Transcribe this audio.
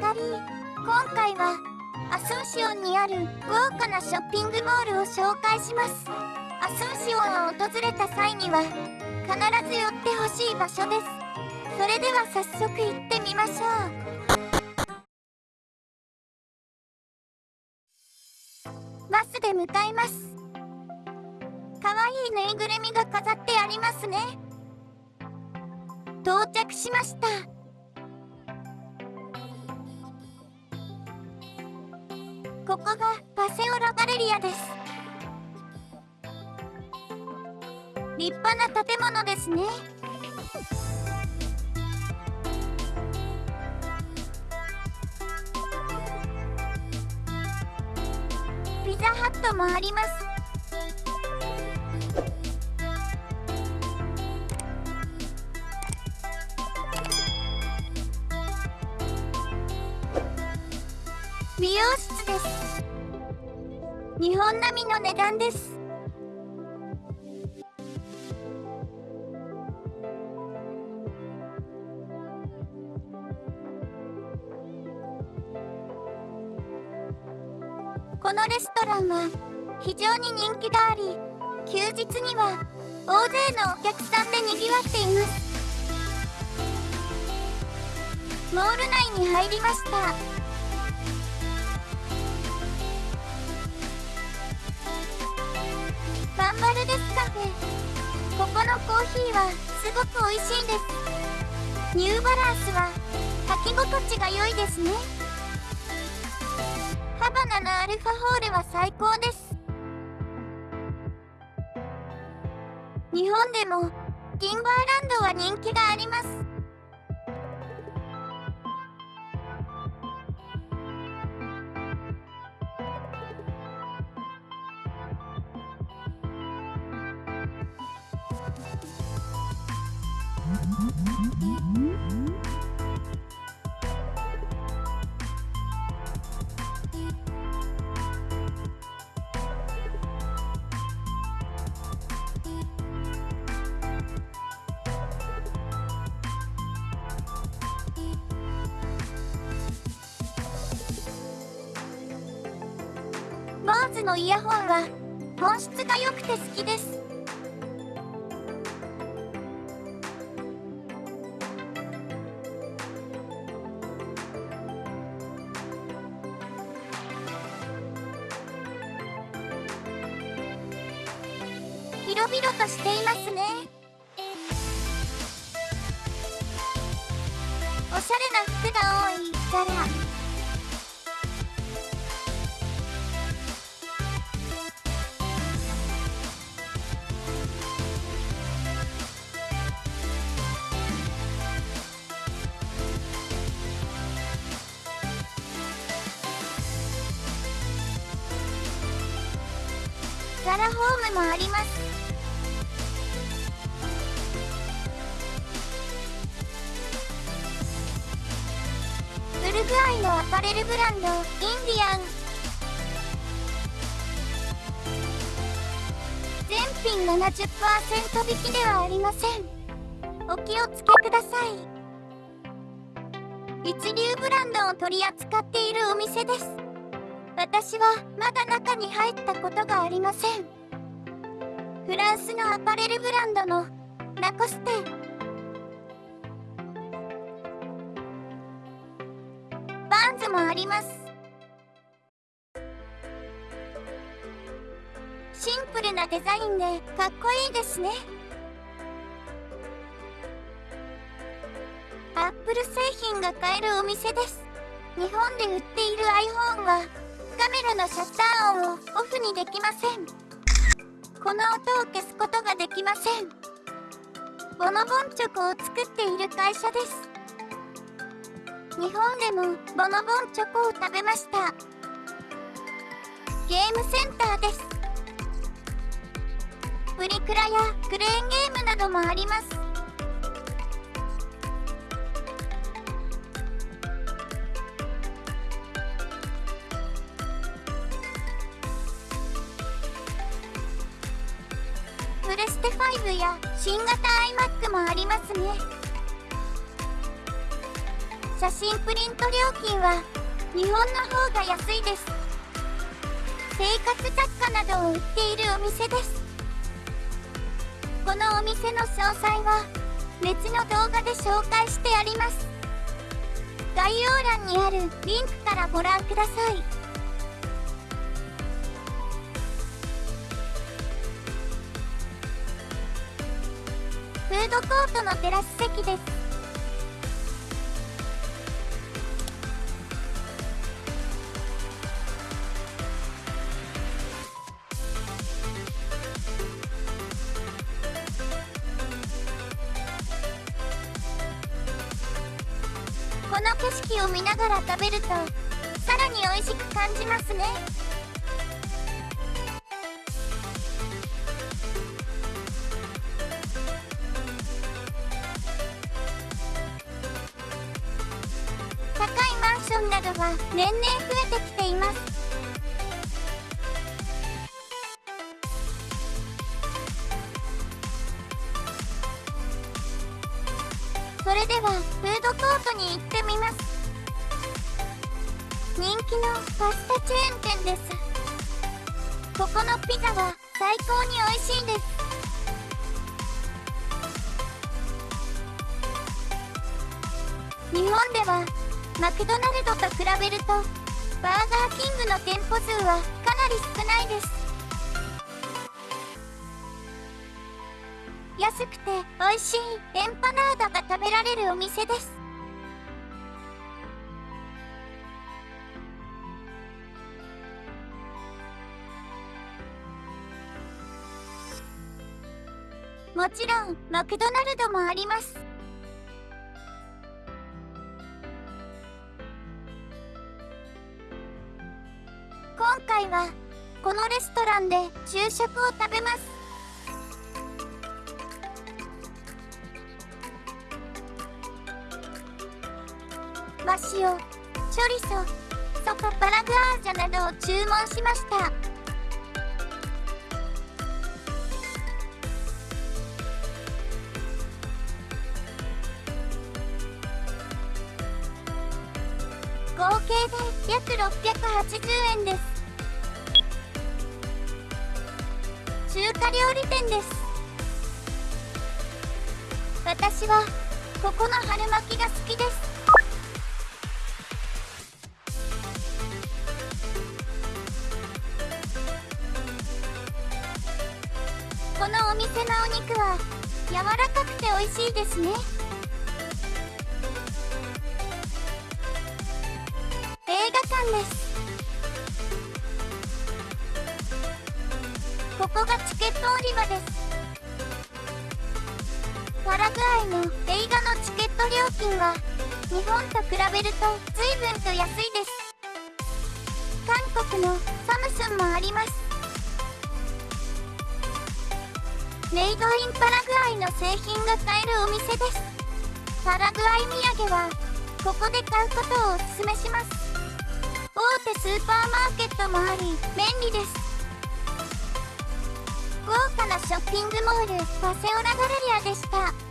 かり今回はアソンシオンにある豪華なショッピングモールを紹介します。アソンシオンを訪れた際には必ず寄ってほしい場所です。それでは早速行ってみましょう。バスで向かいます。かわいいぬいぐるみが飾ってありますね。到着しました。ここがパセオラガレリアです。立派な建物ですね。ピザハットもあります。美容室です。日本並みの値段です。このレストランは非常に人気があり休日には大勢のお客さんでにぎわっています。モール内に入りました。バンバルデスカフェここのコーヒーはすごく美味しいです。ニューバランスは履き心地が良いですね。ハバナのアルファホールは最高です。日本でもティンバーランドは人気があります。坊主のイヤホンは本質が良くて好きです。広々としていますね。おしゃれな服が多いザラザラホームもあります。ウルグアイのアパレルブランドインディアン全品70%引きではありませんお気をつけください一流ブランドを取り扱っているお店です私はまだ中に入ったことがありませんフランスのアパレルブランドのラコステ。ります。シンプルなデザインでかっこいいですね。アップル製品が買えるお店です。日本で売っている iPhone はカメラのシャッター音をオフにできません。この音を消すことができません。ボノボンチョコを作っている会社です。日本でもボノボンチョコを食べました。ゲームセンターです。プリクラやクレーンゲームなどもあります。プレステ5や新型 iMac もありますね。写真プリント料金は日本の方が安いです。生活雑貨などを売っているお店です。このお店の詳細は別の動画で紹介してあります。概要欄にあるリンクからご覧ください。フードコートのテラス席です。この景色を見ながら食べるとさらに美味しく感じますね。高いマンションなどは年々増えてきています。それではフードコートに行ってみます。人気のパスタチェーン店です。ここのピザは最高に美味しいです。日本ではマクドナルドと比べるとバーガーキングの店舗数はかなり少ないです。安くて美味しいエンパナーダが食べられるお店です。もちろんマクドナルドもあります。今回はこのレストランで昼食を食べます。マシオチョリソソカパラグアージャなどを注文しました。合計で約680円です。中華料理店です。私はここの春巻きが好きです。のお店のお肉は柔らかくて美味しいですね。映画館です。ここがチケット売り場です。パラグアイの映画のチケット料金は日本と比べると随分と安いです。韓国のサムスンもあります。メイドインパラグアイの製品が買えるお店です。パラグアイ土産はここで買うことをおすすめします。大手スーパーマーケットもあり便利です。豪華なショッピングモールパセオラガレリアでした。